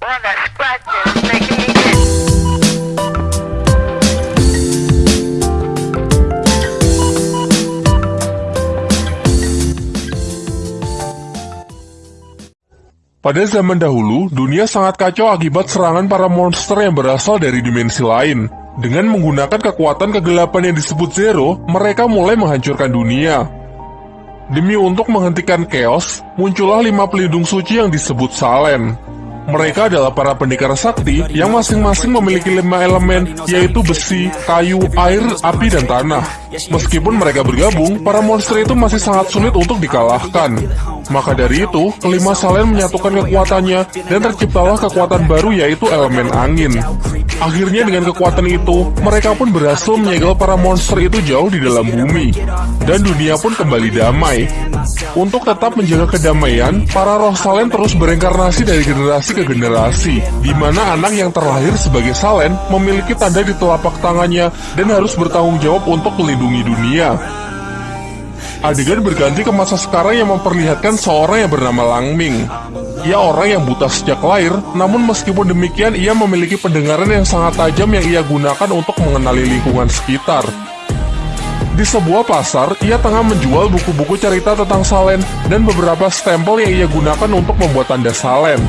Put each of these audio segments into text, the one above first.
Pada zaman dahulu, dunia sangat kacau akibat serangan para monster yang berasal dari dimensi lain. Dengan menggunakan kekuatan kegelapan yang disebut Zero, mereka mulai menghancurkan dunia. Demi untuk menghentikan chaos, muncullah lima pelindung suci yang disebut Salen. Mereka adalah para pendekar sakti yang masing-masing memiliki lima elemen, yaitu besi, kayu, air, api, dan tanah. Meskipun mereka bergabung, para monster itu masih sangat sulit untuk dikalahkan. Maka dari itu, kelima Salen menyatukan kekuatannya, dan terciptalah kekuatan baru yaitu elemen angin. Akhirnya dengan kekuatan itu, mereka pun berhasil menyegel para monster itu jauh di dalam bumi. Dan dunia pun kembali damai. Untuk tetap menjaga kedamaian, para roh Salen terus bereinkarnasi dari generasi ke generasi, di mana anak yang terlahir sebagai Salen memiliki tanda di telapak tangannya dan harus bertanggung jawab untuk melindungi dunia. Adegan berganti ke masa sekarang yang memperlihatkan seorang yang bernama Langming. Ia orang yang buta sejak lahir, namun meskipun demikian ia memiliki pendengaran yang sangat tajam yang ia gunakan untuk mengenali lingkungan sekitar. Di sebuah pasar, ia tengah menjual buku-buku cerita tentang Salen dan beberapa stempel yang ia gunakan untuk membuat tanda Salen.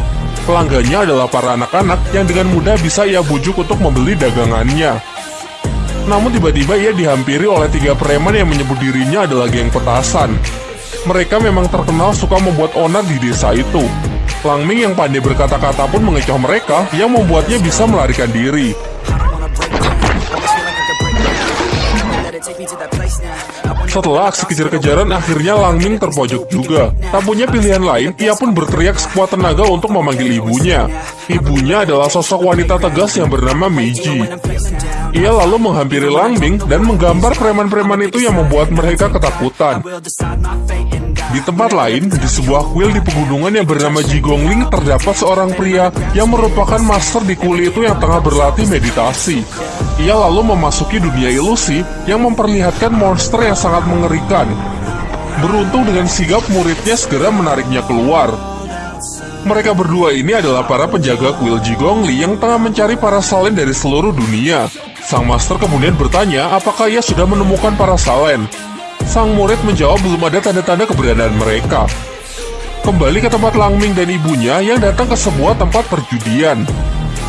Pelanggannya adalah para anak-anak yang dengan mudah bisa ia bujuk untuk membeli dagangannya. Namun tiba-tiba ia dihampiri oleh tiga preman yang menyebut dirinya adalah geng petasan. Mereka memang terkenal suka membuat onar di desa itu. Langming yang pandai berkata-kata pun mengecoh mereka yang membuatnya bisa melarikan diri. Setelah aksi kejar-kejaran, akhirnya Langming terpojok juga. Tak punya pilihan lain, ia pun berteriak sekuat tenaga untuk memanggil ibunya. Ibunya adalah sosok wanita tegas yang bernama Meiji. Ia lalu menghampiri Langming dan menggambar preman-preman itu yang membuat mereka ketakutan. Di tempat lain, di sebuah kuil di pegunungan yang bernama Jigongling, terdapat seorang pria yang merupakan master di kuil itu yang tengah berlatih meditasi. Ia lalu memasuki dunia ilusi yang memperlihatkan monster yang sangat mengerikan. Beruntung dengan sigap muridnya segera menariknya keluar. Mereka berdua ini adalah para penjaga kuil Jigongli yang tengah mencari para salen dari seluruh dunia. Sang master kemudian bertanya apakah ia sudah menemukan para salen. Sang murid menjawab belum ada tanda-tanda keberadaan mereka. Kembali ke tempat Langming dan ibunya yang datang ke sebuah tempat perjudian.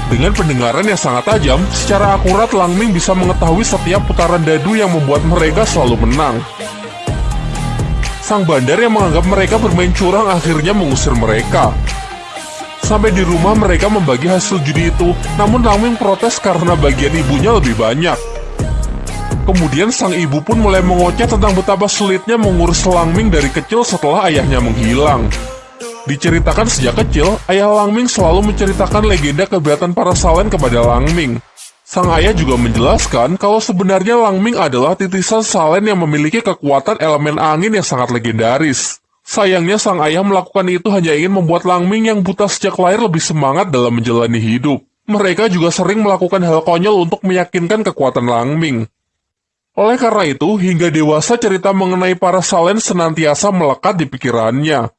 Dengan pendengaran yang sangat tajam, secara akurat Langming bisa mengetahui setiap putaran dadu yang membuat mereka selalu menang. Sang bandar yang menganggap mereka bermain curang akhirnya mengusir mereka. Sampai di rumah mereka membagi hasil judi itu, namun Langming protes karena bagian ibunya lebih banyak. Kemudian sang ibu pun mulai mengoceh tentang betapa sulitnya mengurus Langming dari kecil setelah ayahnya menghilang. Diceritakan sejak kecil, ayah Langming selalu menceritakan legenda keberatan para Salen kepada Langming. Sang ayah juga menjelaskan kalau sebenarnya Langming adalah titisan Salen yang memiliki kekuatan elemen angin yang sangat legendaris. Sayangnya sang ayah melakukan itu hanya ingin membuat Langming yang buta sejak lahir lebih semangat dalam menjalani hidup. Mereka juga sering melakukan hal konyol untuk meyakinkan kekuatan Langming. Oleh karena itu, hingga dewasa cerita mengenai para Salen senantiasa melekat di pikirannya.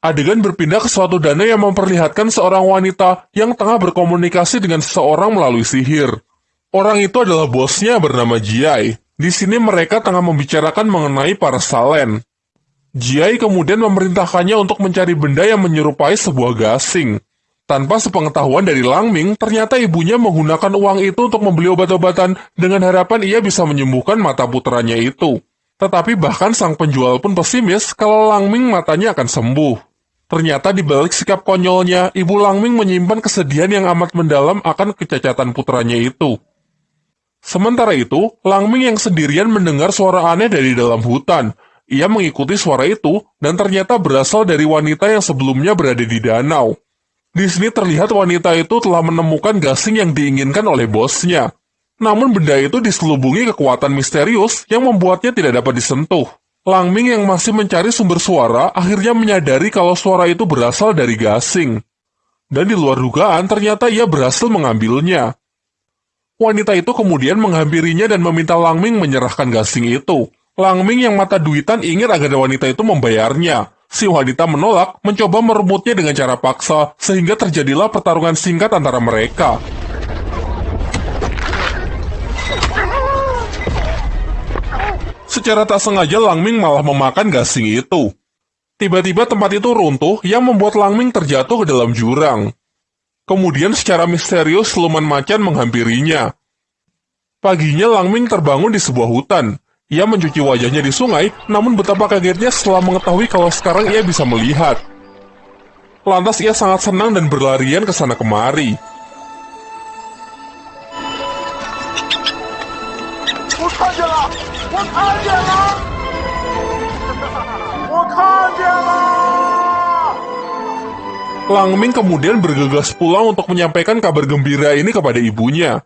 Adegan berpindah ke suatu danau yang memperlihatkan seorang wanita yang tengah berkomunikasi dengan seseorang melalui sihir. Orang itu adalah bosnya bernama Jiai. Di sini mereka tengah membicarakan mengenai para Salen. Jiai kemudian memerintahkannya untuk mencari benda yang menyerupai sebuah gasing. Tanpa sepengetahuan dari Langming, ternyata ibunya menggunakan uang itu untuk membeli obat-obatan dengan harapan ia bisa menyembuhkan mata putranya itu. Tetapi bahkan sang penjual pun pesimis kalau Langming matanya akan sembuh. Ternyata di balik sikap konyolnya, ibu Langming menyimpan kesedihan yang amat mendalam akan kecacatan putranya itu. Sementara itu, Langming yang sendirian mendengar suara aneh dari dalam hutan. Ia mengikuti suara itu, dan ternyata berasal dari wanita yang sebelumnya berada di danau. Di sini terlihat wanita itu telah menemukan gasing yang diinginkan oleh bosnya. Namun benda itu diselubungi kekuatan misterius yang membuatnya tidak dapat disentuh. Langming yang masih mencari sumber suara akhirnya menyadari kalau suara itu berasal dari gasing. Dan di luar dugaan ternyata ia berhasil mengambilnya. Wanita itu kemudian menghampirinya dan meminta Langming menyerahkan gasing itu. Langming yang mata duitan ingin agar wanita itu membayarnya. Si wanita menolak mencoba merebutnya dengan cara paksa, sehingga terjadilah pertarungan singkat antara mereka. Secara tak sengaja Langming malah memakan gasing itu. Tiba-tiba tempat itu runtuh yang membuat Langming terjatuh ke dalam jurang. Kemudian secara misterius siluman macan menghampirinya. Paginya Langming terbangun di sebuah hutan. Ia mencuci wajahnya di sungai, namun betapa kagetnya setelah mengetahui kalau sekarang ia bisa melihat. Lantas ia sangat senang dan berlarian ke sana kemari. Langming kemudian bergegas pulang untuk menyampaikan kabar gembira ini kepada ibunya.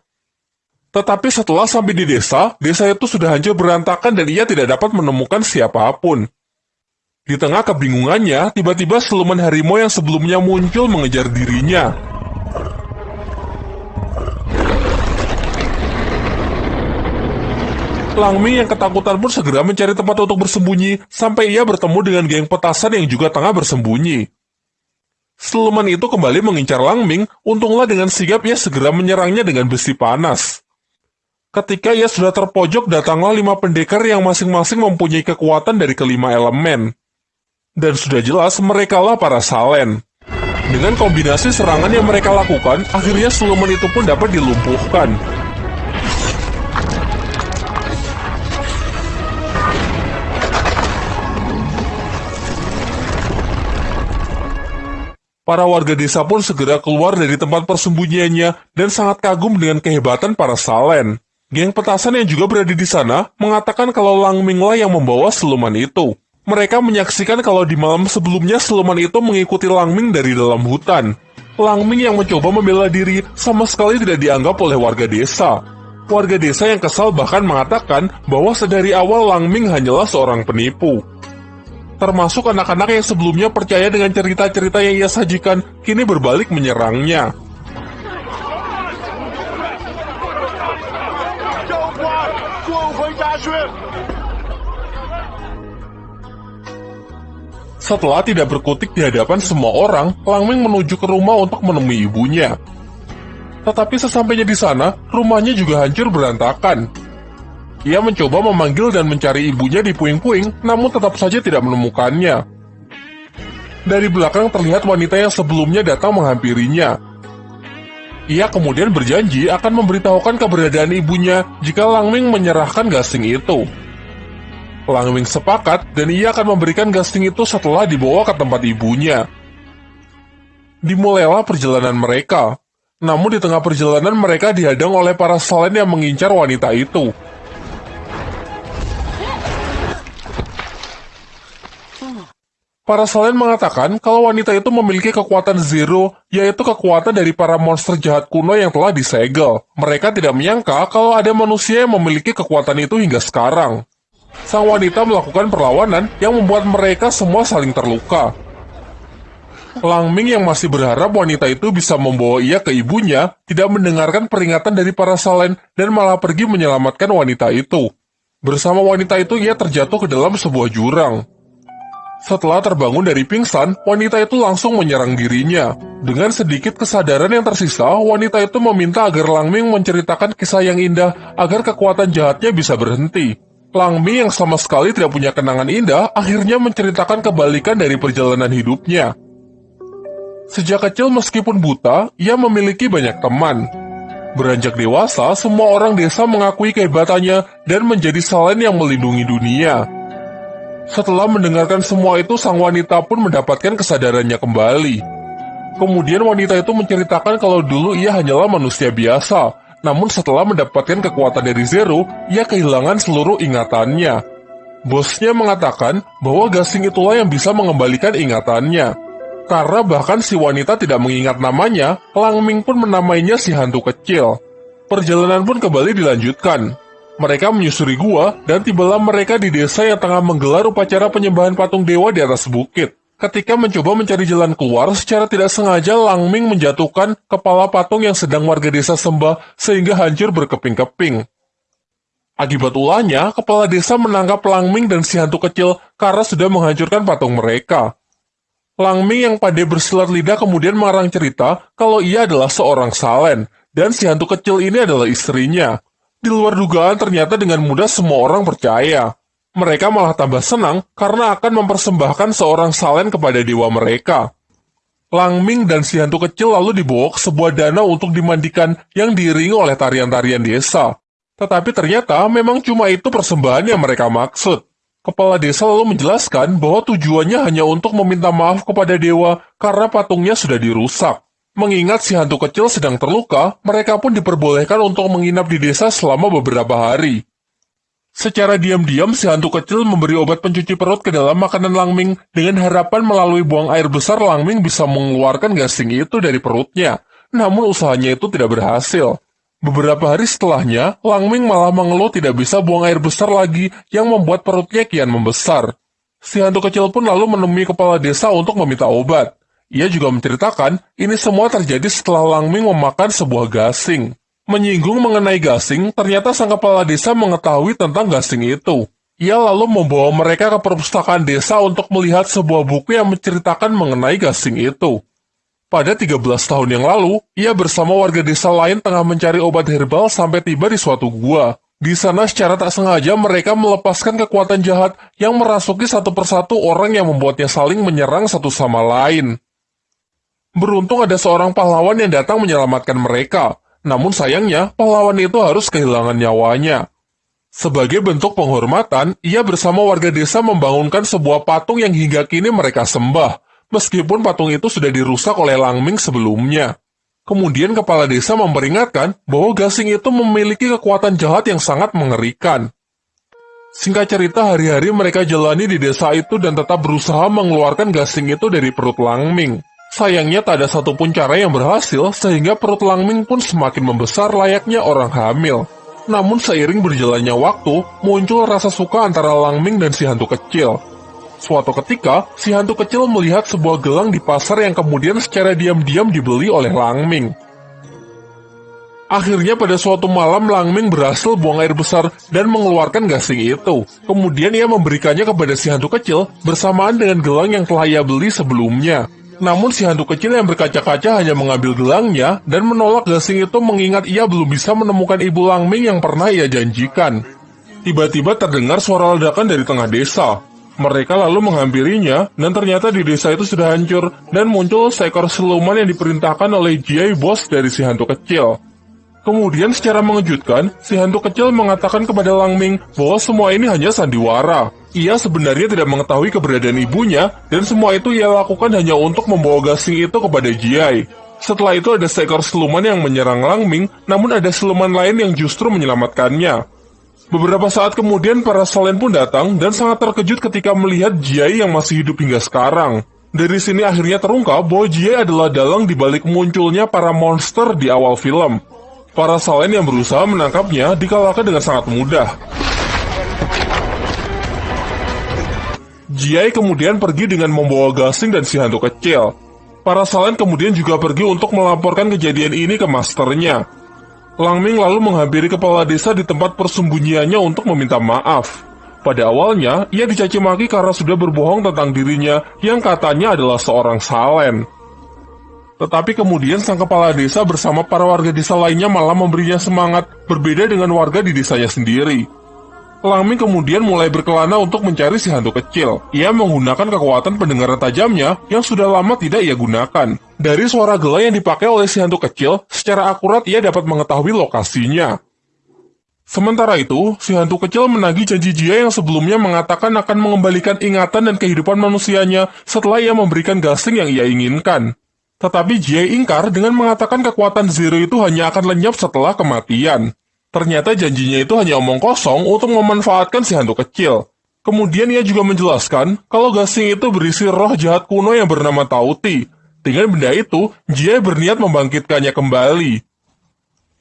Tetapi setelah sampai di desa, desa itu sudah hancur berantakan dan ia tidak dapat menemukan siapa pun. Di tengah kebingungannya, tiba-tiba siluman harimau yang sebelumnya muncul mengejar dirinya. Langming yang ketakutan pun segera mencari tempat untuk bersembunyi, sampai ia bertemu dengan geng petasan yang juga tengah bersembunyi. Siluman itu kembali mengincar Langming, untunglah dengan sigap ia segera menyerangnya dengan besi panas. Ketika ia sudah terpojok, datanglah lima pendekar yang masing-masing mempunyai kekuatan dari kelima elemen. Dan sudah jelas merekalah para Salen. Dengan kombinasi serangan yang mereka lakukan, akhirnya siluman itu pun dapat dilumpuhkan. Para warga desa pun segera keluar dari tempat persembunyiannya dan sangat kagum dengan kehebatan para Salen. Geng petasan yang juga berada di sana mengatakan kalau Langminglah yang membawa siluman itu. Mereka menyaksikan kalau di malam sebelumnya siluman itu mengikuti Langming dari dalam hutan. Langming yang mencoba membela diri sama sekali tidak dianggap oleh warga desa. Warga desa yang kesal bahkan mengatakan bahwa sedari awal Langming hanyalah seorang penipu. Termasuk anak-anak yang sebelumnya percaya dengan cerita-cerita yang ia sajikan, kini berbalik menyerangnya. Setelah tidak berkutik di hadapan semua orang, Langming menuju ke rumah untuk menemui ibunya. Tetapi sesampainya di sana, rumahnya juga hancur berantakan. Ia mencoba memanggil dan mencari ibunya di puing-puing, namun tetap saja tidak menemukannya. Dari belakang terlihat wanita yang sebelumnya datang menghampirinya. Ia kemudian berjanji akan memberitahukan keberadaan ibunya jika Langming menyerahkan gasing itu. Langming sepakat dan ia akan memberikan gasing itu setelah dibawa ke tempat ibunya. Dimulailah perjalanan mereka. Namun di tengah perjalanan mereka dihadang oleh para salen yang mengincar wanita itu. Para salen mengatakan kalau wanita itu memiliki kekuatan zero, yaitu kekuatan dari para monster jahat kuno yang telah disegel. Mereka tidak menyangka kalau ada manusia yang memiliki kekuatan itu hingga sekarang. Sang wanita melakukan perlawanan yang membuat mereka semua saling terluka. Langming yang masih berharap wanita itu bisa membawa ia ke ibunya, tidak mendengarkan peringatan dari para salen dan malah pergi menyelamatkan wanita itu. Bersama wanita itu ia terjatuh ke dalam sebuah jurang. Setelah terbangun dari pingsan, wanita itu langsung menyerang dirinya. Dengan sedikit kesadaran yang tersisa, wanita itu meminta agar Langming menceritakan kisah yang indah agar kekuatan jahatnya bisa berhenti. Langming yang sama sekali tidak punya kenangan indah, akhirnya menceritakan kebalikan dari perjalanan hidupnya. Sejak kecil meskipun buta, ia memiliki banyak teman. Beranjak dewasa, semua orang desa mengakui kehebatannya dan menjadi salen yang melindungi dunia. Setelah mendengarkan semua itu, sang wanita pun mendapatkan kesadarannya kembali. Kemudian wanita itu menceritakan kalau dulu ia hanyalah manusia biasa, namun setelah mendapatkan kekuatan dari Zero, ia kehilangan seluruh ingatannya. Bosnya mengatakan bahwa gasing itulah yang bisa mengembalikan ingatannya. Karena bahkan si wanita tidak mengingat namanya, Langming pun menamainya si hantu kecil. Perjalanan pun kembali dilanjutkan. Mereka menyusuri gua dan tibalah mereka di desa yang tengah menggelar upacara penyembahan patung dewa di atas bukit. Ketika mencoba mencari jalan keluar, secara tidak sengaja Langming menjatuhkan kepala patung yang sedang warga desa sembah sehingga hancur berkeping-keping. Akibat ulahnya, kepala desa menangkap Langming dan si hantu kecil karena sudah menghancurkan patung mereka. Langming yang pandai bersilat lidah kemudian mengarang cerita kalau ia adalah seorang salen, dan si hantu kecil ini adalah istrinya. Di luar dugaan ternyata dengan mudah semua orang percaya. Mereka malah tambah senang karena akan mempersembahkan seorang salen kepada dewa mereka. Langming dan si hantu kecil lalu dibawa ke sebuah danau untuk dimandikan yang diiringi oleh tarian-tarian desa. Tetapi ternyata memang cuma itu persembahan yang mereka maksud. Kepala desa lalu menjelaskan bahwa tujuannya hanya untuk meminta maaf kepada dewa karena patungnya sudah dirusak. Mengingat si hantu kecil sedang terluka, mereka pun diperbolehkan untuk menginap di desa selama beberapa hari. Secara diam-diam, si hantu kecil memberi obat pencuci perut ke dalam makanan Langming dengan harapan melalui buang air besar Langming bisa mengeluarkan gasing itu dari perutnya. Namun usahanya itu tidak berhasil. Beberapa hari setelahnya, Langming malah mengeluh tidak bisa buang air besar lagi yang membuat perutnya kian membesar. Si hantu kecil pun lalu menemui kepala desa untuk meminta obat. Ia juga menceritakan ini semua terjadi setelah Langming memakan sebuah gasing. Menyinggung mengenai gasing, ternyata sang kepala desa mengetahui tentang gasing itu. Ia lalu membawa mereka ke perpustakaan desa untuk melihat sebuah buku yang menceritakan mengenai gasing itu. Pada 13 tahun yang lalu, ia bersama warga desa lain tengah mencari obat herbal sampai tiba di suatu gua. Di sana secara tak sengaja mereka melepaskan kekuatan jahat yang merasuki satu persatu orang yang membuatnya saling menyerang satu sama lain. Beruntung ada seorang pahlawan yang datang menyelamatkan mereka, namun sayangnya pahlawan itu harus kehilangan nyawanya. Sebagai bentuk penghormatan, ia bersama warga desa membangunkan sebuah patung yang hingga kini mereka sembah, meskipun patung itu sudah dirusak oleh Langming sebelumnya. Kemudian kepala desa memperingatkan bahwa gasing itu memiliki kekuatan jahat yang sangat mengerikan. Singkat cerita, hari-hari mereka jalani di desa itu dan tetap berusaha mengeluarkan gasing itu dari perut Langming. Sayangnya tak ada satupun cara yang berhasil sehingga perut Langming pun semakin membesar layaknya orang hamil. Namun seiring berjalannya waktu, muncul rasa suka antara Langming dan si hantu kecil. Suatu ketika, si hantu kecil melihat sebuah gelang di pasar yang kemudian secara diam-diam dibeli oleh Langming. Akhirnya pada suatu malam Langming berhasil buang air besar dan mengeluarkan gasing itu. Kemudian ia memberikannya kepada si hantu kecil bersamaan dengan gelang yang telah ia beli sebelumnya. Namun si hantu kecil yang berkaca-kaca hanya mengambil gelangnya dan menolak gasing itu mengingat ia belum bisa menemukan ibu Langming yang pernah ia janjikan. Tiba-tiba terdengar suara ledakan dari tengah desa. Mereka lalu menghampirinya, dan ternyata di desa itu sudah hancur, dan muncul seekor siluman yang diperintahkan oleh Jai bos dari si hantu kecil. Kemudian secara mengejutkan, si hantu kecil mengatakan kepada Langming bahwa semua ini hanya sandiwara. Ia sebenarnya tidak mengetahui keberadaan ibunya, dan semua itu ia lakukan hanya untuk membawa gasing itu kepada Jai. Setelah itu ada seekor siluman yang menyerang Langming, namun ada siluman lain yang justru menyelamatkannya. Beberapa saat kemudian para Solen pun datang dan sangat terkejut ketika melihat Jiai yang masih hidup hingga sekarang. Dari sini akhirnya terungkap bahwa Jiai adalah dalang dibalik munculnya para monster di awal film. Para Solen yang berusaha menangkapnya dikalahkan dengan sangat mudah. Jiai kemudian pergi dengan membawa gasing dan si hantu kecil. Para Salen kemudian juga pergi untuk melaporkan kejadian ini ke masternya. Langming lalu menghampiri kepala desa di tempat persembunyiannya untuk meminta maaf. Pada awalnya, ia dicaci maki karena sudah berbohong tentang dirinya yang katanya adalah seorang salen. Tetapi kemudian sang kepala desa bersama para warga desa lainnya malah memberinya semangat berbeda dengan warga di desanya sendiri. Langming kemudian mulai berkelana untuk mencari si hantu kecil. Ia menggunakan kekuatan pendengaran tajamnya yang sudah lama tidak ia gunakan. Dari suara gela yang dipakai oleh si hantu kecil, secara akurat ia dapat mengetahui lokasinya. Sementara itu, si hantu kecil menagih janji Jia yang sebelumnya mengatakan akan mengembalikan ingatan dan kehidupan manusianya setelah ia memberikan gasing yang ia inginkan. Tetapi Jia ingkar dengan mengatakan kekuatan Zero itu hanya akan lenyap setelah kematian. Ternyata janjinya itu hanya omong kosong untuk memanfaatkan si hantu kecil. Kemudian ia juga menjelaskan kalau gasing itu berisi roh jahat kuno yang bernama Tauti. Dengan benda itu, Jie berniat membangkitkannya kembali.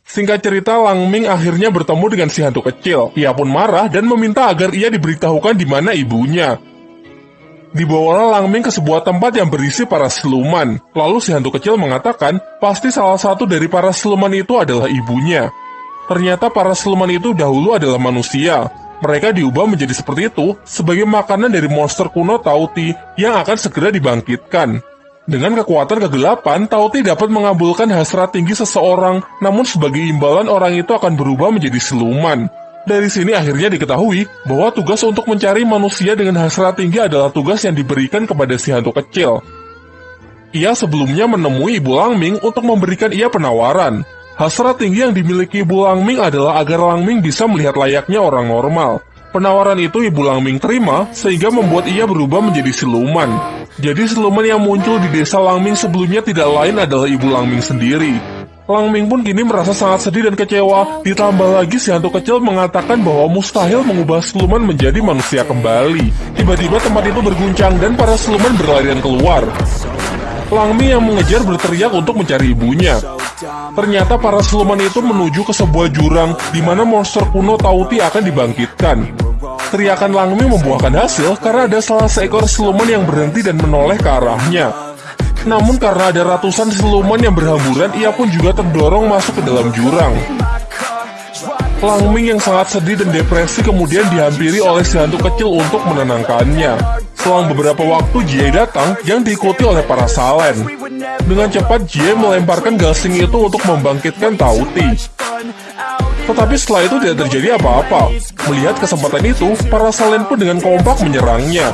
Singkat cerita, Langming akhirnya bertemu dengan si hantu kecil. Ia pun marah dan meminta agar ia diberitahukan di mana ibunya. Dibawalah Langming ke sebuah tempat yang berisi para siluman. Lalu si hantu kecil mengatakan, pasti salah satu dari para siluman itu adalah ibunya. Ternyata para siluman itu dahulu adalah manusia. Mereka diubah menjadi seperti itu sebagai makanan dari monster kuno Tauti yang akan segera dibangkitkan. Dengan kekuatan kegelapan, Tauti dapat mengabulkan hasrat tinggi seseorang, namun sebagai imbalan orang itu akan berubah menjadi siluman. Dari sini akhirnya diketahui bahwa tugas untuk mencari manusia dengan hasrat tinggi adalah tugas yang diberikan kepada si hantu kecil. Ia sebelumnya menemui Ibu Langming untuk memberikan ia penawaran. Hasrat tinggi yang dimiliki Ibu Langming adalah agar Langming bisa melihat layaknya orang normal. Penawaran itu Ibu Langming terima sehingga membuat ia berubah menjadi siluman. Jadi siluman yang muncul di desa Langming sebelumnya tidak lain adalah Ibu Langming sendiri. Langming pun kini merasa sangat sedih dan kecewa, ditambah lagi si hantu kecil mengatakan bahwa mustahil mengubah siluman menjadi manusia kembali. Tiba-tiba tempat itu berguncang dan para siluman berlarian keluar. Langming yang mengejar berteriak untuk mencari ibunya. Ternyata para siluman itu menuju ke sebuah jurang di mana monster kuno Tauti akan dibangkitkan. Teriakan Langming membuahkan hasil karena ada salah seekor siluman yang berhenti dan menoleh ke arahnya. Namun karena ada ratusan siluman yang berhamburan, ia pun juga terdorong masuk ke dalam jurang. Langming yang sangat sedih dan depresi kemudian dihampiri oleh si hantu kecil untuk menenangkannya. Selang beberapa waktu, Jie datang yang diikuti oleh para salen. Dengan cepat, Jie melemparkan gasing itu untuk membangkitkan Tauti. Tetapi setelah itu tidak terjadi apa-apa. Melihat kesempatan itu, para salen pun dengan kompak menyerangnya.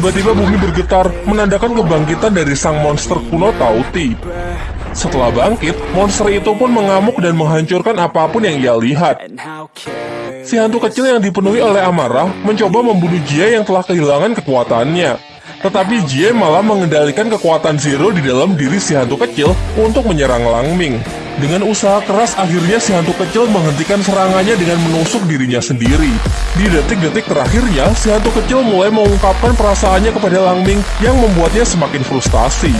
Tiba-tiba bumi bergetar, menandakan kebangkitan dari sang monster kuno Tauti. Setelah bangkit, monster itu pun mengamuk dan menghancurkan apa pun yang ia lihat. Si hantu kecil yang dipenuhi oleh amarah mencoba membunuh Jie yang telah kehilangan kekuatannya. Tetapi Jie malah mengendalikan kekuatan Zero di dalam diri si hantu kecil untuk menyerang Langming. Dengan usaha keras, akhirnya si hantu kecil menghentikan serangannya dengan menusuk dirinya sendiri. Di detik-detik terakhirnya, si hantu kecil mulai mengungkapkan perasaannya kepada Langming yang membuatnya semakin frustasi.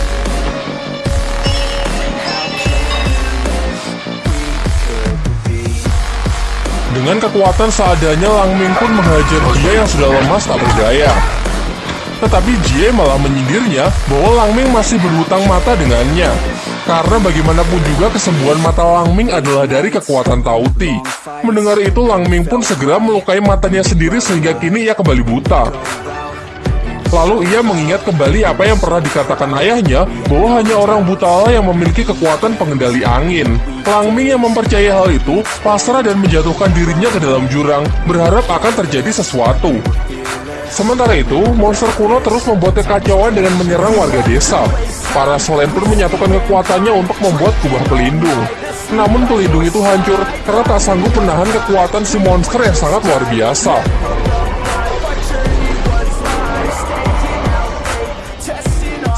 Dengan kekuatan seadanya, Langming pun menghajar dia yang sudah lemas tak berdaya. Tetapi Jie malah menyindirnya bahwa Langming masih berhutang mata dengannya. Karena bagaimanapun juga kesembuhan mata Langming adalah dari kekuatan Tauti. Mendengar itu Langming pun segera melukai matanya sendiri sehingga kini ia kembali buta. Lalu ia mengingat kembali apa yang pernah dikatakan ayahnya bahwa hanya orang buta yang memiliki kekuatan pengendali angin. Langming yang mempercayai hal itu pasrah dan menjatuhkan dirinya ke dalam jurang, berharap akan terjadi sesuatu. Sementara itu, monster kuno terus membuat kekacauan dengan menyerang warga desa. Para selain pun menyatukan kekuatannya untuk membuat kubah pelindung. Namun pelindung itu hancur karena tak sanggup menahan kekuatan si monster yang sangat luar biasa.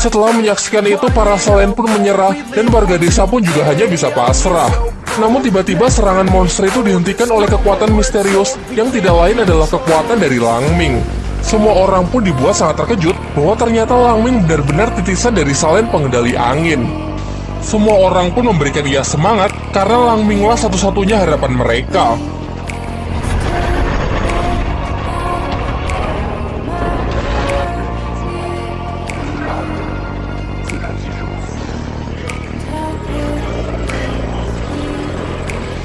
Setelah menyaksikan itu, para selain pun menyerah dan warga desa pun juga hanya bisa pasrah. Namun tiba-tiba serangan monster itu dihentikan oleh kekuatan misterius yang tidak lain adalah kekuatan dari Langming. Semua orang pun dibuat sangat terkejut bahwa ternyata Langming benar-benar titisan dari salen pengendali angin. Semua orang pun memberikan ia semangat karena Langminglah satu-satunya harapan mereka.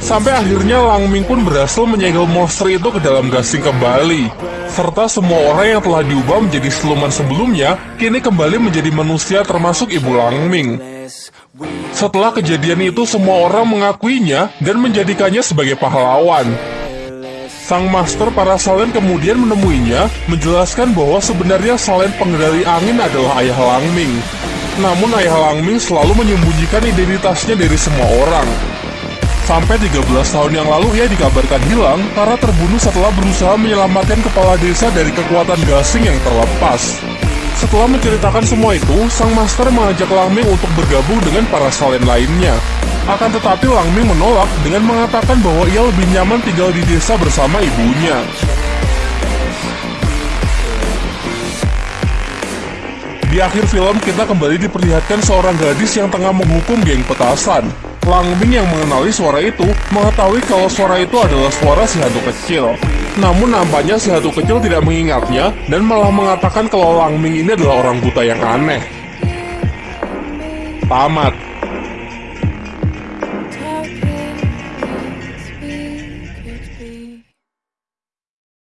Sampai akhirnya Langming pun berhasil menyegel monster itu ke dalam gasing kembali. Serta semua orang yang telah diubah menjadi siluman sebelumnya, kini kembali menjadi manusia termasuk Ibu Langming. Setelah kejadian itu, semua orang mengakuinya dan menjadikannya sebagai pahlawan. Sang master para salen kemudian menemuinya, menjelaskan bahwa sebenarnya salen pengendali angin adalah ayah Langming. Namun ayah Langming selalu menyembunyikan identitasnya dari semua orang. Sampai 13 tahun yang lalu ia dikabarkan hilang karena terbunuh setelah berusaha menyelamatkan kepala desa dari kekuatan gasing yang terlepas. Setelah menceritakan semua itu, sang master mengajak Langming untuk bergabung dengan para salen lainnya. Akan tetapi Lang Ming menolak dengan mengatakan bahwa ia lebih nyaman tinggal di desa bersama ibunya. Di akhir film kita kembali diperlihatkan seorang gadis yang tengah menghukum geng petasan. Lang Ming yang mengenali suara itu mengetahui kalau suara itu adalah suara si hantu kecil. Namun nampaknya si hantu kecil tidak mengingatnya dan malah mengatakan kalau Lang Ming ini adalah orang buta yang aneh. Tamat.